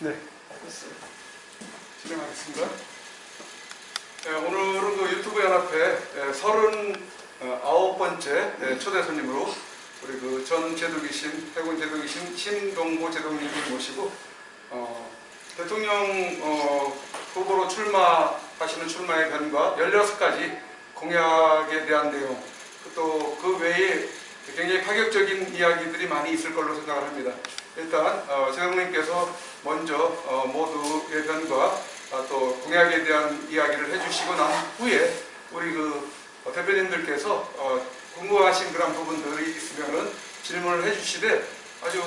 네, 진행하겠습니다. 네, 오늘은 그 유튜브 연합회 39번째 초대 손님으로 우리 그 전 제독이신, 해군 제독이신 신동고 제독님을 모시고 어, 대통령 어, 후보로 출마하시는 출마의 변과 16가지 공약에 대한 내용 또 그 외에 굉장히 파격적인 이야기들이 많이 있을 걸로 생각을 합니다. 일단 어, 제동님께서 먼저 어, 모두의 변과 아, 또 공약에 대한 이야기를 해주시고 난 후에 우리 그 어, 대표님들께서 어, 궁금하신 그런 부분들이 있으면은 질문을 해주시되 아주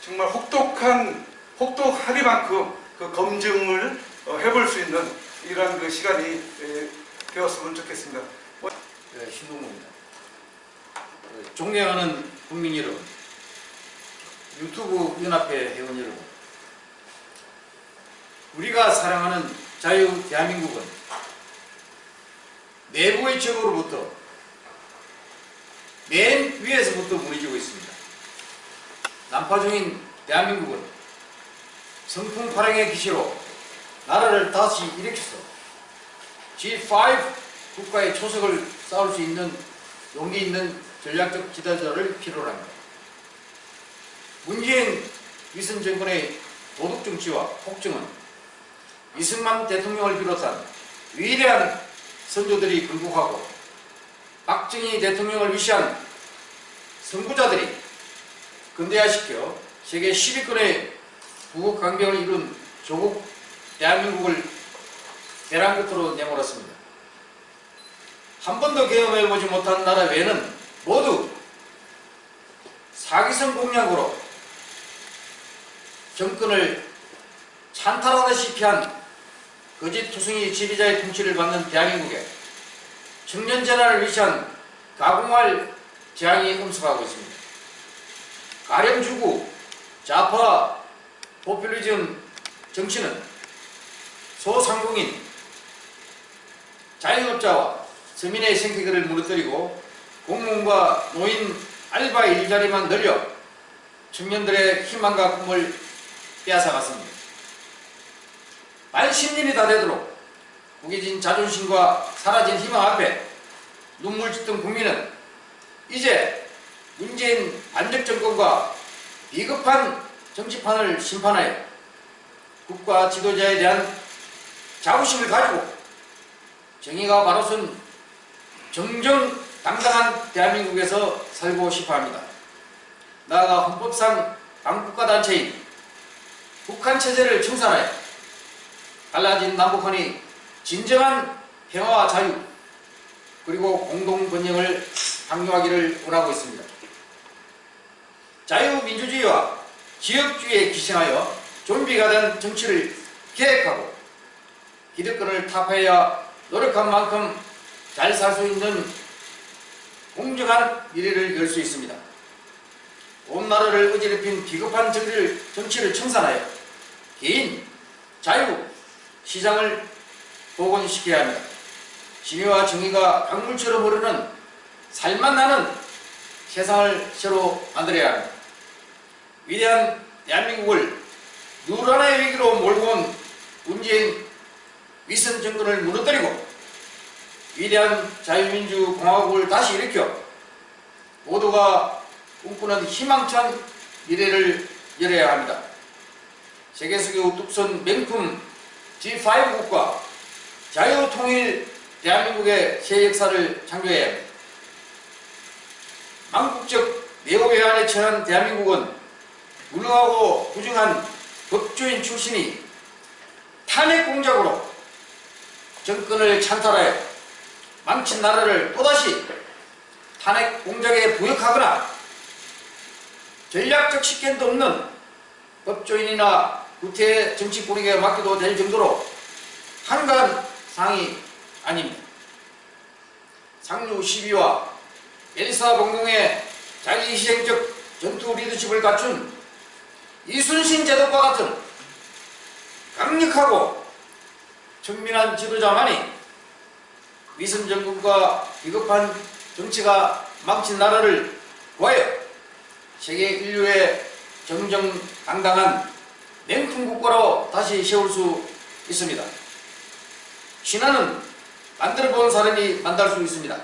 정말 혹독한 혹독하리만큼 그 검증을 어, 해볼 수 있는 이러한 그 시간이 에, 되었으면 좋겠습니다. 네, 신동무입니다. 어, 존경하는 국민 여러분, 유튜브 연합회 회원 여러분, 우리가 사랑하는 자유 대한민국은 내부의 적으로부터 맨 위에서부터 무너지고 있습니다. 난파 중인 대한민국은 성풍 파랑의 기시로 나라를 다시 일으켜서 G5 국가의 초석을 쌓을 수 있는 용기 있는 전략적 지도자를 필요로 합니다. 문재인 위선 정권의 도덕 정치와 폭정은 이승만 대통령을 비롯한 위대한 선조들이 굴복하고 박정희 대통령을 위시한 선구자들이 근대화시켜 세계 10위권의 부국 강병을 이룬 조국 대한민국을 벼랑 끝으로 내몰았습니다. 한 번도 경험해보지 못한 나라 외에는 모두 사기성 공약으로 정권을 찬탈하다시피 한 거짓 투성이 지배자의 통치를 받는 대한민국에 청년 전환을 위시한 가공할 재앙이 음습하고 있습니다. 가령 주구 좌파 포퓰리즘 정치는 소상공인 자영업자와 서민의 생계를 무너뜨리고 공무원과 노인 알바 일자리만 늘려 청년들의 희망과 꿈을 빼앗아갔습니다. 만 10년이 다 되도록 구겨진 자존심과 사라진 희망 앞에 눈물 짓던 국민은 이제 문재인 반적 정권과 비겁한 정치판을 심판하여 국가 지도자에 대한 자부심을 가지고 정의가 바로 선 정정당당한 대한민국에서 살고 싶어 합니다. 나아가 헌법상 강국가 단체인 북한 체제를 청산하여 달라진 남북한이 진정한 평화와 자유 그리고 공동 번영을 강요하기를 원하고 있습니다. 자유민주주의와 지역주의에 기신하여 좀비가 된 정치를 계획하고 기득권을 타파해야 노력한 만큼 잘 살 수 있는 공정한 미래를 열 수 있습니다. 온 나라를 어지럽힌 비겁한 정치를, 정치를 청산하여 개인, 자유, 시장을 복원시켜야 합니다. 진위와 정의가 강물처럼 흐르는 살만 나는 세상을 새로 만들어야 합니다. 위대한 대한민국을 누란의 위기로 몰고 온 문재인 위선 정권을 무너뜨리고 위대한 자유민주 공화국을 다시 일으켜 모두가 꿈꾸는 희망찬 미래를 열어야 합니다. 세계 속에 우뚝 선 명품 G5 국가 자유통일 대한민국의 새 역사를 창조해야 합니다. 망국적 내호외환에 처한 대한민국은 무능하고 부정한 법조인 출신이 탄핵 공작으로 정권을 찬탈하여 망친 나라를 또다시 탄핵 공작에 부역하거나 전략적 식견도 없는 법조인이나 구태 정치 뿌리게 맡겨도 될 정도로 한가한 상이 아닙니다. 상류 12와 엘사 공동의 자기희생적 전투 리더십을 갖춘 이순신 제독과 같은 강력하고 청민한 지도자만이 위선 정권과 비겁한 정치가 망친 나라를 구하여 세계 인류의 정정당당한 냉품 국가로 다시 세울 수 있습니다. 신화는 만들어 본 사람이 만들 수 있습니다.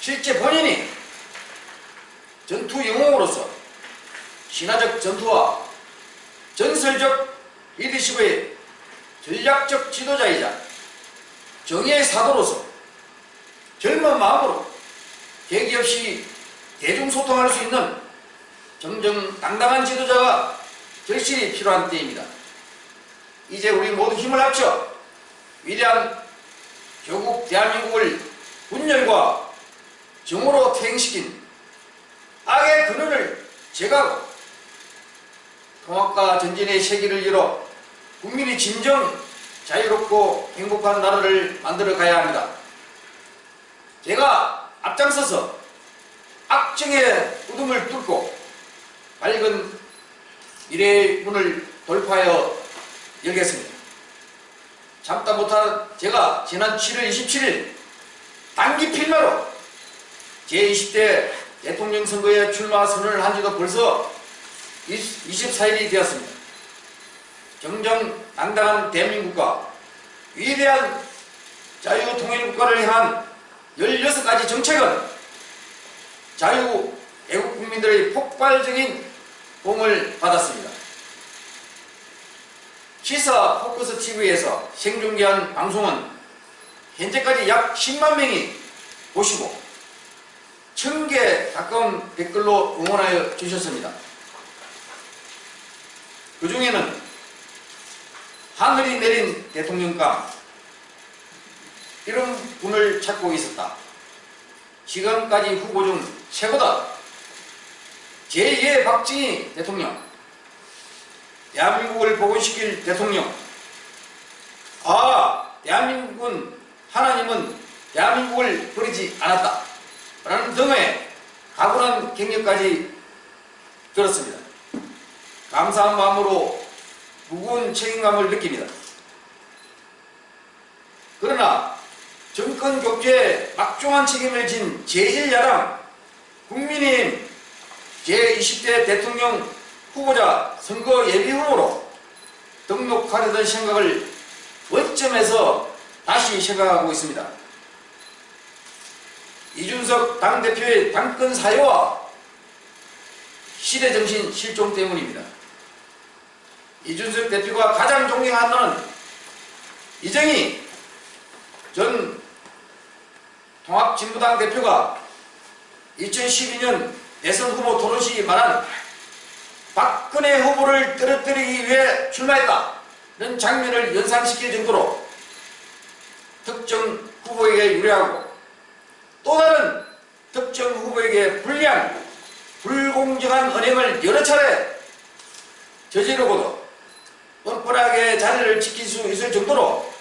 실제 본인이 전투 영웅으로서 신화적 전투와 전설적 리더십의 전략적 지도자이자 정의의 사도로서 젊은 마음으로 계기 없이 대중소통할 수 있는 정정 당당한 지도자가 절실히 필요한 때입니다. 이제 우리 모두 힘을 합쳐 위대한 조국 대한민국을 분열과 정오로 퇴행시킨 악의 근원을 제거하고 통합과 전진의 세기를 열어 국민이 진정 자유롭고 행복한 나라를 만들어 가야 합니다. 제가 앞장서서 악정의 우둠을 뚫고 밝은 미래의 문을 돌파하여 열겠습니다. 참다 못한 제가 지난 7월 27일 단기 필마로 제20대 대통령 선거에 출마 선언을 한 지도 벌써 24일이 되었습니다. 정정 당당한 대한민국과 위대한 자유통일국가를 향한 16가지 정책은 자유 애국 국민들의 폭발적인 공을 받았습니다. 시사 포커스 TV에서 생중계한 방송은 현재까지 약 10만 명이 보시고 1000개 가까운 댓글로 응원하여 주셨습니다. 그 중에는 하늘이 내린 대통령감 이런 분을 찾고 있었다. 지금까지 후보 중 최고다. 제2의 박정희 대통령, 대한민국을 복원시킬 대통령. 아, 대한민국은 하나님은 대한민국을 버리지 않았다. 라는 등의 각오한 경력까지 들었습니다. 감사한 마음으로 무거운 책임감을 느낍니다. 그러나 정권 교체에 막중한 책임을 진 제1야당 국민의힘 제20대 대통령 후보자 선거 예비 후보로 등록하려던 생각을 원점에서 다시 생각하고 있습니다. 이준석 당대표의 당권 사유와 시대정신 실종 때문입니다. 이준석 대표가 가장 존경하는 는 이정희 전 통합진보당 대표가 2012년 대선 후보 토론 시 말한 박근혜 후보를 떨어뜨리기 위해 출마했다는 장면을 연상시킬 정도로 특정 후보에게 유리하고 또 다른 특정 후보에게 불리한 불공정한 언행을 여러 차례 저지르고도 뻔뻔하게 자리를 지킬 수 있을 정도로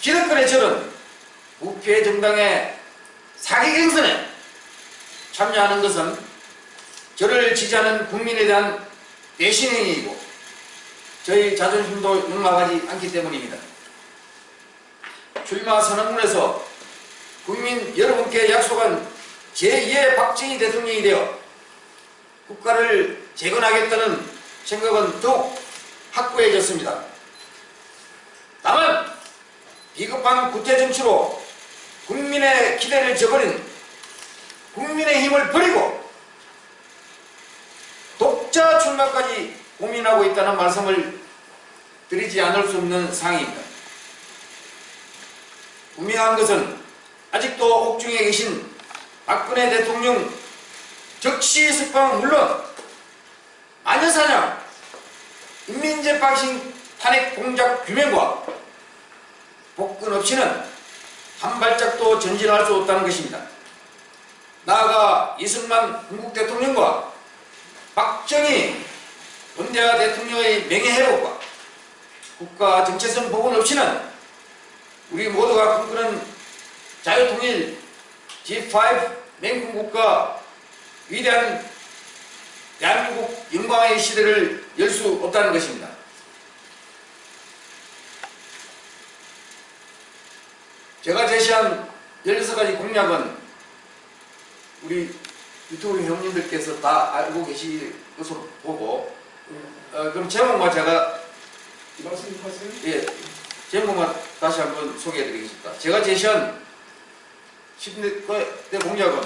기득권의 절은 우패 정당의 사기 경선에 참여하는 것은 저를 지지하는 국민에 대한 배신행위이고 저희 자존심도 용납하지 않기 때문입니다. 출마 선언문에서 국민 여러분께 약속한 제2의 박정희 대통령이 되어 국가를 재건하겠다는 생각은 더욱 확고해졌습니다. 다만 비겁한 구태 정치로 국민의 기대를 저버린 국민의 힘을 버리고 독자 출마까지 고민하고 있다는 말씀을 드리지 않을 수 없는 상황입니다. 분명한 것은 아직도 옥중에 계신 박근혜 대통령 적시 석방은 물론 마녀사냥 인민재판신 탄핵 공작 규명과 복근 없이는 한 발짝도 전진할 수 없다는 것입니다. 나아가 이승만 중국 대통령과 박정희 원대하 대통령의 명예회복과 국가 정체성 복원 없이는 우리 모두가 꿈꾸는 자유통일 G5 맹국국가 위대한 대한민국 영광의 시대를 열 수 없다는 것입니다. 제가 제시한 16가지 공약은 우리 유튜브 회원님들께서 다 알고 계실 것으로 보고 어, 그럼 제목만 제가 말씀하세요. 예, 제목만 다시 한번 소개해드리겠습니다. 제가 제시한 10대 공약은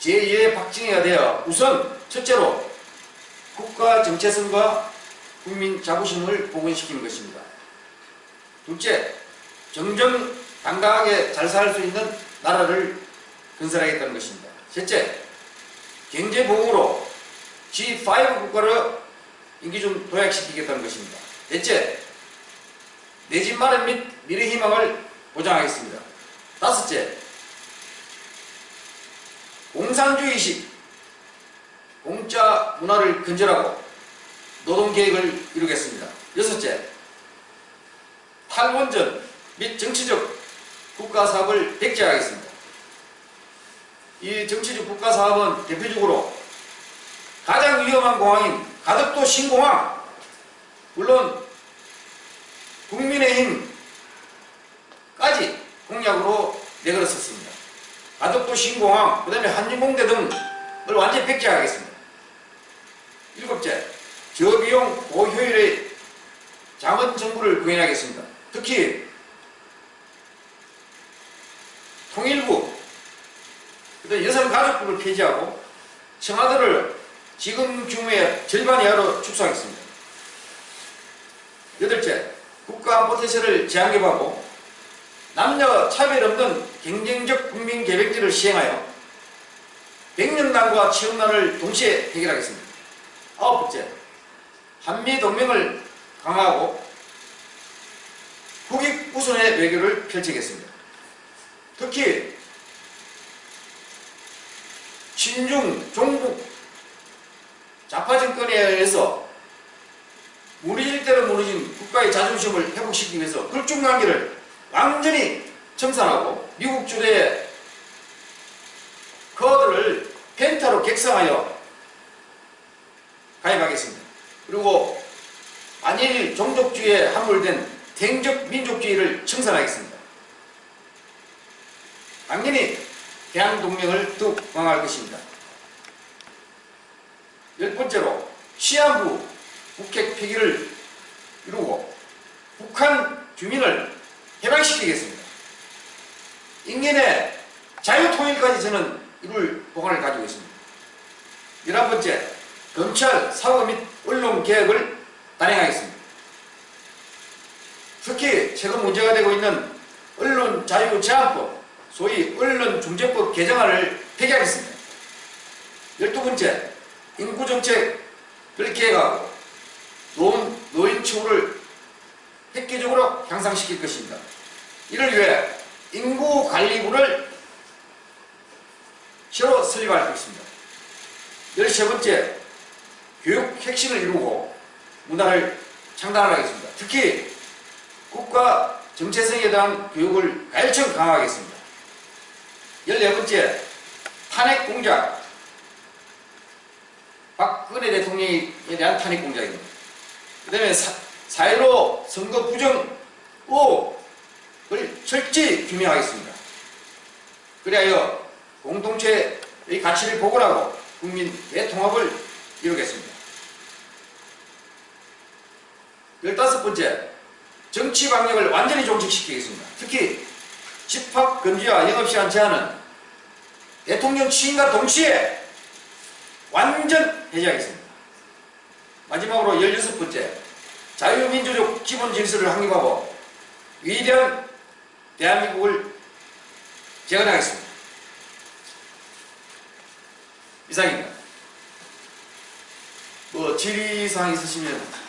제2의 박정희가 되어 우선 첫째로 국가 정체성과 국민 자부심을 복원시키는 것입니다. 둘째, 정정 당당하게 잘 살 수 있는 나라를 건설하겠다는 것입니다. 셋째, 경제보호로 G5 국가를 인기 좀 도약시키겠다는 것입니다. 넷째, 내 집 마련 및 미래 희망을 보장하겠습니다. 다섯째, 공산주의식 공짜 문화를 근절하고 노동계획을 이루겠습니다. 여섯째, 탈원전 및 정치적 국가사업을 백제하겠습니다. 이 정치적 국가 사업은 대표적으로 가장 위험한 공항인 가덕도 신공항 물론 국민의힘까지 공약으로 내걸었었습니다. 가덕도 신공항 그 다음에 한진공대 등을 완전히 백제하겠습니다. 일곱째 저비용 고효율의 자원 정부를 구현하겠습니다. 특히 통일부 그다음 여성가족부를 폐지하고 청와대를 지금 규모의 절반 이하로 축소하겠습니다. 여덟째, 국가안보태세를 재앙개하고 남녀 차별 없는 경쟁적 국민 계획제를 시행하여 백년난과 취업난을 동시에 해결하겠습니다. 아홉 번째, 한미동맹을 강화하고 국익 우선의 외교를 펼치겠습니다. 특히 친중, 종북, 좌파 정권에 의해서 무너질 대로 무너진 국가의 자존심을 회복시키기 위해서 극중관계를 완전히 청산하고 미국 주도의 커드를 펜타로 객상하여 가입하겠습니다. 그리고 만일 종족주의에 함몰된 탱적 민족주의를 청산하겠습니다. 당연히 대한동맹을 더욱 강화할 것입니다. 열 번째로 시한부 북핵 폐기를 이루고 북한 주민을 해방시키겠습니다. 인간의 자유통일까지 저는 이룰 보관을 가지고 있습니다. 열한 번째, 검찰, 사법 및 언론 개혁을 단행하겠습니다. 특히 최근 문제가 되고 있는 언론 자유 제한법, 소위 언론중재법 개정안을 폐기하겠습니다. 열두 번째, 인구정책을 계획하고 노인, 노인 처우를 획기적으로 향상시킬 것입니다. 이를 위해 인구관리부를 새로 설립할 것입니다. 열세 번째, 교육 혁신을 이루고 문화를 창단하겠습니다. 특히 국가 정체성에 대한 교육을 가열청 강화하겠습니다. 열네 번째, 탄핵 공작. 박근혜 대통령에 대한 탄핵 공작입니다. 그 다음에 4.15 선거 부정 의혹을 철저히 규명하겠습니다. 그리하여 공동체의 가치를 복원하고 국민 대통합을 이루겠습니다. 열다섯 번째, 정치 방역을 완전히 종식시키겠습니다. 특히 집합 금지와 영업시간 제한은 대통령 취임과 동시에 완전 해제하겠습니다. 마지막으로 열여섯 번째, 자유민주적 기본 질서를 확립하고 위대한 대한민국을 재건하겠습니다. 이상입니다. 뭐 질의사항 있으시면